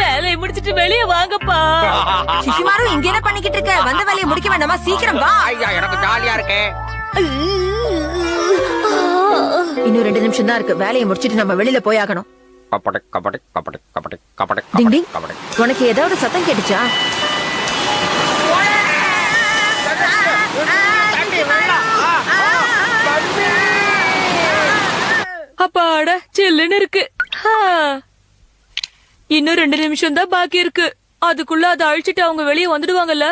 வேலையை முடிச்சிட்டு வெளியே வாங்கப்பா சிசுமாரு இங்க என்ன பண்ணிக்கிட்டு இருக்க? வந்த வேலையை முடிக்க வேண்டாமா? சீக்கிரம் வா. ஐயா எனக்கு ஜாலியா இருக்கே. இன்னும் ரெண்டு நிமிஷம் தான் இருக்கு. வேலையை முடிச்சிட்டு நம்ம வெளியில போயாகணும் கபடி கபடி கபடி கபடி கபடி கபடி கபடி. உனக்கு ஏதாவது சத்தம் கேட்டுச்சா? அப்பாடா சில்லுன்னு இருக்கு. இன்னும் ரெண்டு நிமிஷம் தான் பாக்கி இருக்கு. அதுக்குள்ள அதை அழிச்சிட்டு அவங்க வெளியே வந்துடுவாங்கல்ல?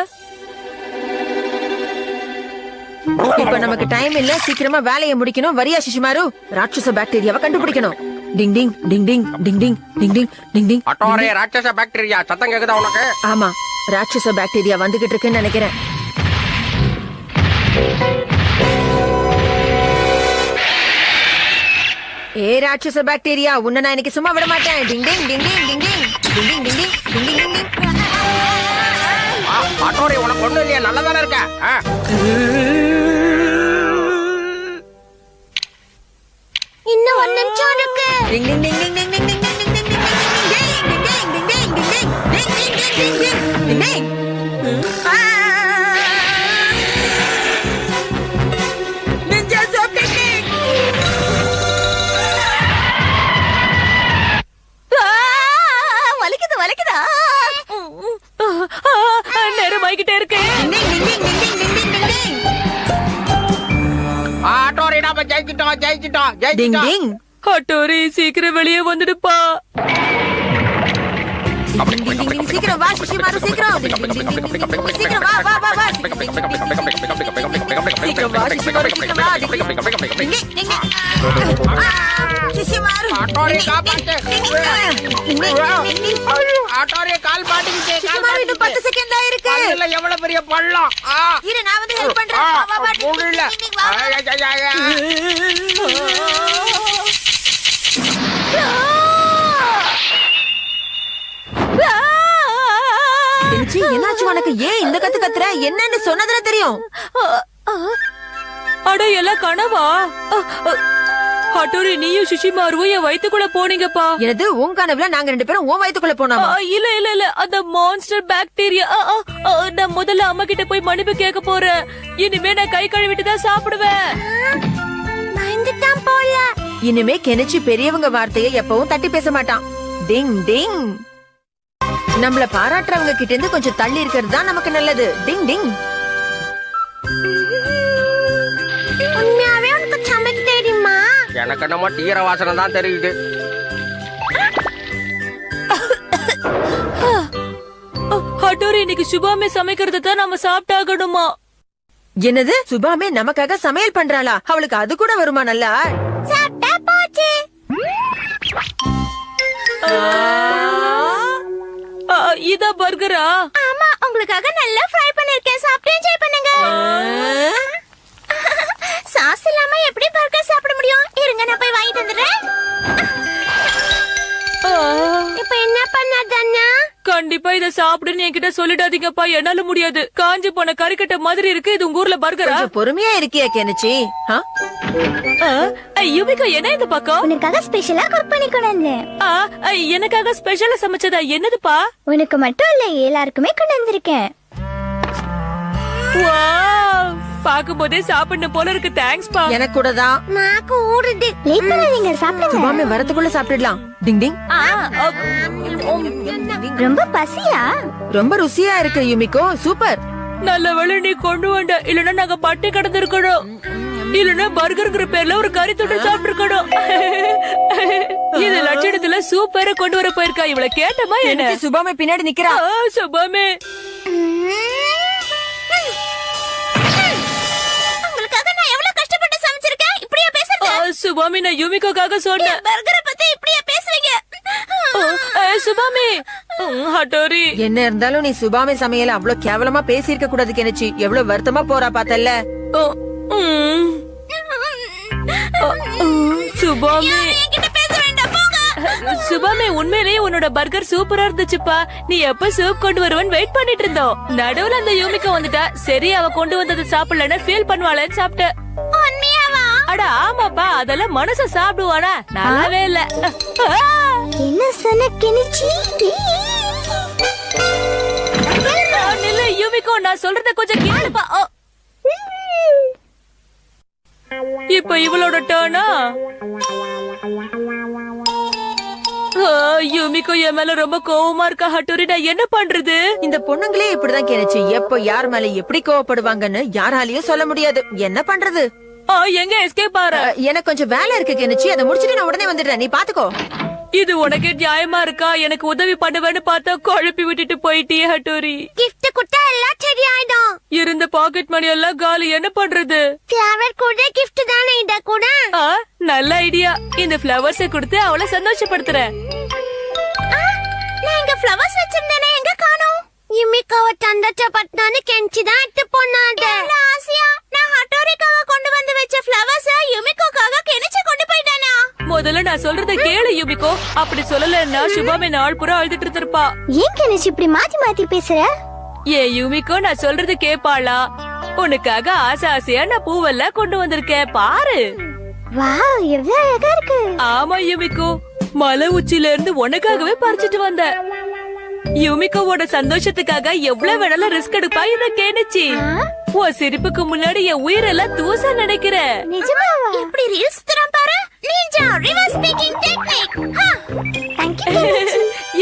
இப்ப நமக்கு டைம் இல்ல சீக்கிரமா வேலையை முடிக்கணும். வரியா சிசுமாரு ராட்சச பாக்டீரியாவை கண்டுபிடிக்கணும். டிங் டிங் டிங் டிங் டிங் டிங் டிங் டிங் டிங் டிங் அட்டோரே ராட்சச பாக்டீரியா சத்தம் கேக்குதா உனக்கு? ஆமா. ராட்சச பாக்டீரியா வந்துகிட்டு இருக்குன்னு நினைக்கிறேன். ஏ ராட்சச பாக்டீரியா உன்னை நான் இன்னைக்கு சும்மா விட மாட்டேன் டிங் டிங் டிங் டிங் டிங் டிங் டிங் டிங் டிங் டிங் டிங் டிங் டிங் உனக்கு ஒண்ணும் இல்லையா நல்லதானே இருக்க டிங் டிங். ஆட்டோரி சீக்கிரம் வெளியே வந்துடுப்பா. சீக்கிரம் ஆட்டோரி எவ்வளவு பெரிய பள்ளம்? இரு நான் வந்து ஹெல்ப் பண்றேன். முடியல என்னாச்சு உனக்கு? ஏன் இந்த கத்து கத்துற? என்னன்னு சொன்னதுல தெரியும். அட எல்லாம் கனவா? அட்டோரி நீயும் சுஷிமாருவும் என் வயித்துக்குள்ள போனீங்கப்பா. எனது உன் கனவுல நாங்க ரெண்டு பேரும் உன் வயித்துக்குள்ள போனோமா? இல்ல இல்ல இல்ல அந்த மான்ஸ்டர் பாக்டீரியா ஆ, ஆ, ஆ, நான் முதல்ல அம்மா கிட்ட போய் மன்னிப்பு கேட்க போறேன். இனிமே நான் கை கழுவிட்டு தான் சாப்பிடுவேன். பயந்துட்டான் போல. இனிமே கெனிச்சி பெரியவங்க வார்த்தையை எப்பவும் தட்டி பேச மாட்டான். டிங் டிங். நம்மள பாராட்டுறவங்க கிட்ட இருந்து கொஞ்சம் தள்ளி இருக்கிறது தான் நமக்கு நல்லது. டிங் டிங். எனக்கு என்னமோ தீர வாசனை தான் தெரியுது. அட்டோரி இன்னைக்கு சுபாமே சமைக்கிறத தான் நாம சாப்பிட்டாகணுமா? என்னது? சுபாமே நமக்காக சமையல் பண்றாளா? அவளுக்கு அது கூட வருமா நல்லா? சாப்பிட்டா போச்சு. ஆ, இதா பர்கரா? ஆமா உங்களுக்காக நல்லா ஃப்ரை பண்ணிருக்கேன். சாப்பிட்டு என்ஜாய் பண்ணுங்க. சாஸ் இல்லாம எப்படி பர்கர் சாப்பிட முடியும்? இருங்க நான் போய் வாங்கிட்டு வந்துடுறேன். இப்போ என்ன பண்ணாதண்ணா கண்டிப்பா இத சாப்பிடுன்னு என்கிட்ட சொல்லிடாதீங்கப்பா. என்னால முடியாது. காஞ்சி போன கறிக்கட்டை மாதிரி இருக்கு. இது உங்க ஊர்ல பர்கரா? கொஞ்சம் பொறுமையா இருக்கியா கெனிச்சி? யுவிகா என்ன இந்த பக்கம் உனக்காக ஸ்பெஷலா குக் பண்ணி கொண்டு வந்தேன். எனக்காக ஸ்பெஷலா சமைச்சதா? என்னதுப்பா? உனக்கு மட்டும் இல்ல எல்லாருக்குமே கொண்டு வந்திருக்கேன். வாவ் பாக்கும்போதே சாப்பிடணும் போல இருக்கு. தேங்க்ஸ் பா எனக்கு கூட தான். நாக்கு ஊறுது லேட் பண்ணாதீங்க சாப்பிடுங்க சுபாமே வரதுக்குள்ள சாப்பிட்டுடலாம். டிங் டிங். ரொம்ப பசியா? ரொம்ப ருசியா இருக்கு யுமிகோ. சூப்பர். நல்ல வேளை நீ கொண்டு வந்த இல்லன்னா நாங்க பட்டி கிடந்திருக்கணும். இல்லன்னா பர்கர்ங்கிற பேர்ல ஒரு கறி தொட்டு சாப்பிட்டுருக்கணும். இது லட்சணத்துல சூப்பரா கொண்டு வர போயிருக்கா. இவள கேட்டமா என்ன? சுபாமே பின்னாடி நிக்கிறா. ஆ, சுபாமே. சுபாமி நான் யுமிக்காக சொன்னேன். பர்கரை பத்தி இப்படியா பேசுவீங்க சுபாமி. ஹட்டோரி. என்ன இருந்தாலும் நீ சுபாமே சமையல அவ்வளவு கேவலமா பேசியிருக்க கூடாது கெனிச்சி. எவ்வளவு வருத்தமா போறா ஆ, சுபாமி. சுபாமே உண்மையிலேயே உன்னோட பர்கர் சூப்பரா இருந்துச்சுப்பா. நீ எப்ப சூப் கொண்டு வருவன்னு வெயிட் பண்ணிட்டு இருந்தோம். நடுவுல அந்த யூமிக்கா வந்துட்டா. சரி அவ கொண்டு வந்தது சாப்பிடலன்னு ஃபீல் பண்ணுவாளேன்னு சாப்பிட்ட உண்மையாவா அட ஆமாப்பா அதெல்லாம் மனச சாப்பிடுவானா நல்லாவே இல்ல. என்ன சொன்ன நில்லு நான் சொல்றத கொஞ்சம் கேளுப்பா. இப்ப இவளோட டர்னா யூமிக்கோ என் மேல ரொம்ப கோவமா இருக்கா ஹட்டோரி நான் என்ன பண்றது? இந்த பொண்ணுங்களே இப்படிதான் கேனுச்சு எப்போ யார் மேல எப்படி கோவப்படுவாங்கன்னு யாராலையும் சொல்ல முடியாது. என்ன பண்றது? எங்க எஸ்கேப் ஆற? எனக்கு கொஞ்சம் வேலை இருக்கு கெனிச்சு. அதை முடிச்சிட்டு நான் உடனே வந்துடுறேன். நீ பாத்துக்கோ. இது உனக்கே நியாயமா இருக்கா? எனக்கு உதவி பண்ணுவேன்னு பார்த்தா குழப்பி விட்டுட்டு போயிட்டியே ஹட்டோரி. கிஃப்ட் கொடுத்தா எல்லாம் சரியாயிடும். இருந்த பாக்கெட் மணி எல்லாம் காலி. என்ன பண்றது? ஃபிளவர் கூட கிஃப்ட் தானே இத கூட? ஆ, நல்ல ஐடியா இந்த பிளவர்ஸ கொடுத்து அவளை சந்தோஷப்படுத்துறேன். ஆ, நான் இங்க ஃப்ளவர்ஸ் வச்சிருந்தேனே. எங்க காணோம்? யுமிக்காவ தந்தச்ச பட்னான்னு கெஞ்சி அப்படி சொல்லலன்னா சுபாமே நாள் பூரா அழுதுட்டு இருப்பா ஏன் கெனிச்சு இப்படி மாத்தி மாத்தி பேசுற? ஏ யுமிகோ நான் சொல்றது கேப்பாளா? உனக்காக ஆசை ஆசையா நான் பூவெல்லாம் கொண்டு வந்திருக்கேன். பாரு. வாவ் எவ்வளவு அழகா இருக்கு. ஆமா யுமிகோ மலை உச்சில இருந்து உனக்காகவே பறிச்சிட்டு வந்த. யுமிகோவோட சந்தோஷத்துக்காக எவ்வளவு வேணாலும் ரிஸ்க் எடுப்பா இத கேணுச்சு உன் சிரிப்புக்கு முன்னாடி என் உயிரெல்லாம் தூச நினைக்கிற. நிஜமாவா? எப்படி ரீல்ஸ்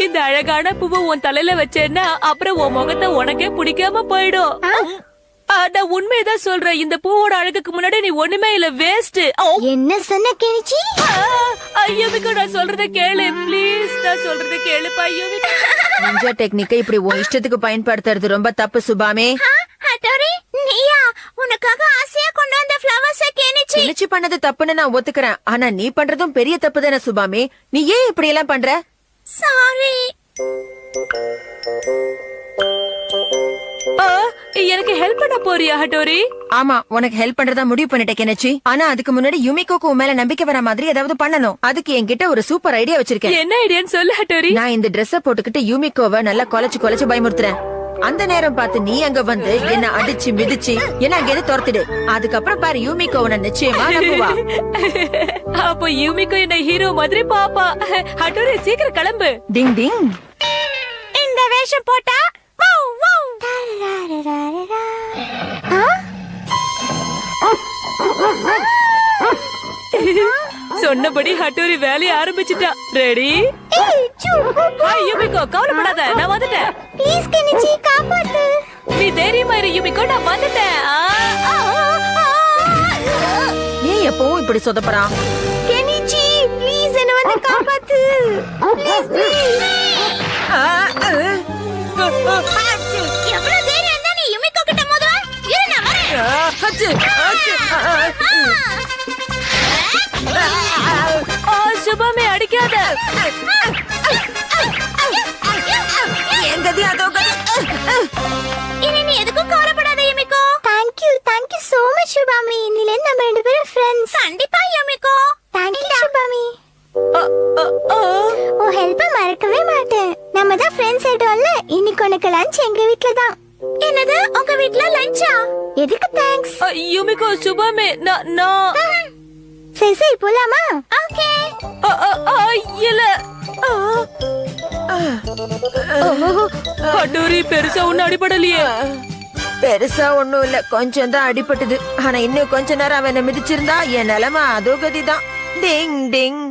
இந்த அழகான பூவை உன் தலையில வச்சேன்னா அப்புறம் உன் முகத்தை உனக்கே பிடிக்காம போயிடும். நான் உண்மையதான் சொல்றேன். இந்த பூவோட அழகுக்கு முன்னாடி நீ ஒண்ணுமே இல்ல வேஸ்ட் என்ன சொன்ன கெனிச்சி ஐயோமிக்கோ நான் சொல்றத கேளு. ப்ளீஸ் நான் சொல்றத கேளுப்பா ஐயோமிக்கோ நிஞ்சா டெக்னிக்கை இப்படி உன் இஷ்டத்துக்கு பயன்படுத்துறது ரொம்ப தப்பு சுபாமே. ஹட்டோரி நீயா? உனக்காக ஆசையா கொண்டு வந்த ஃப்ளவர்ஸ் கெனிச்சி கெனிச்சு பண்ணது தப்புன்னு நான் ஒத்துக்கிறேன். ஆனா நீ பண்றதும் பெரிய தப்பு தானே சுபாமே. நீ ஏன் இப்படி எல்லாம் பண்ற? சாரி ஆ, எனக்கு ஹெல்ப் பண்ண போறியா ஹட்டோரி? ஆமா உனக்கு ஹெல்ப் பண்றதா முடிவு பண்ணிட்டேன் கெனச்சி. ஆனா அதுக்கு முன்னாடி யுமிகோக்கு உன் மேல நம்பிக்கை வர மாதிரி ஏதாவது பண்ணணும். அதுக்கு என்கிட்ட ஒரு சூப்பர் ஐடியா வச்சிருக்கேன். என்ன ஐடியான்னு சொல்லு ஹட்டோரி. நான் இந்த Dress-அ போட்டுக்கிட்டு யூமிகோவை நல்லா கொலைச்சு கொலைச்சு பயமுறுத்துறேன். அந்த நேரம் பார்த்து நீ அங்க வந்து என்ன அடிச்சு மிதிச்சு என்ன அங்க இருந்து துரத்துடு? அதுக்கப்புறம் பாரு யூமிகோ உன்னை நிச்சயமா நம்புவா. அப்போ யூமிக்கோ என்ன ஹீரோ மாதிரி பாப்பா. ஹட்டோரி சீக்கிரம் கிளம்பு. டிங் டிங். இந்த வேஷம் போட்டா வவ் வவ்? சொன்னபடி ஹட்டோரி வேலைய ஆரம்பிச்சிட்டா. ரெடி யூமிக்கோ கவலைப்படாத நான் வந்துட்டேன். ப்ளீஸ் கெனிச்சி காப்பாத்து நீ தைரியமா இரு யூமிக்கோ நான் வந்துட்டேன். ஆ, ஆ, ஆ, ஆ. ஏன் எப்பவும் இப்படி சொதப்பறான் கெனிச்சி ப்ளீஸ் என்ன வந்து காப்பாத்து. ப்ளீஸ் ப்ளீஸ் எவ்வளவு தைரியம் இருந்தா நீ யுமிகோ கிட்ட மோதுவ? இரு நான் வரேன். ஆ, மறக்கவே மாட்டேன். நம்ம தான் ஃப்ரெண்ட்ஸ் ஆயிட்டோம்ல? இன்னைக்கு உனக்கு லஞ்ச் எங்க வீட்ல தான் என்னது? உங்க வீட்ல லஞ்சா எதுக்கு தேங்க்ஸ் ஆ, யூமிக்கோ சுபமே நான் நான் சரி சரி போலாமா? ஓகே. ஆ, ஆ, ஆ, இல்ல. ஆ. ஹட்டோரி பெருசா ஒண்ணு அடிபடலையே. பெருசா ஒண்ணும் இல்ல. கொஞ்சம் தான் அடிபட்டது. ஆனா இன்னும் கொஞ்ச நேரம் அவன் மிதிச்சிருந்தா என் நிலைமை அதோ கதிதான். டிங் டிங்.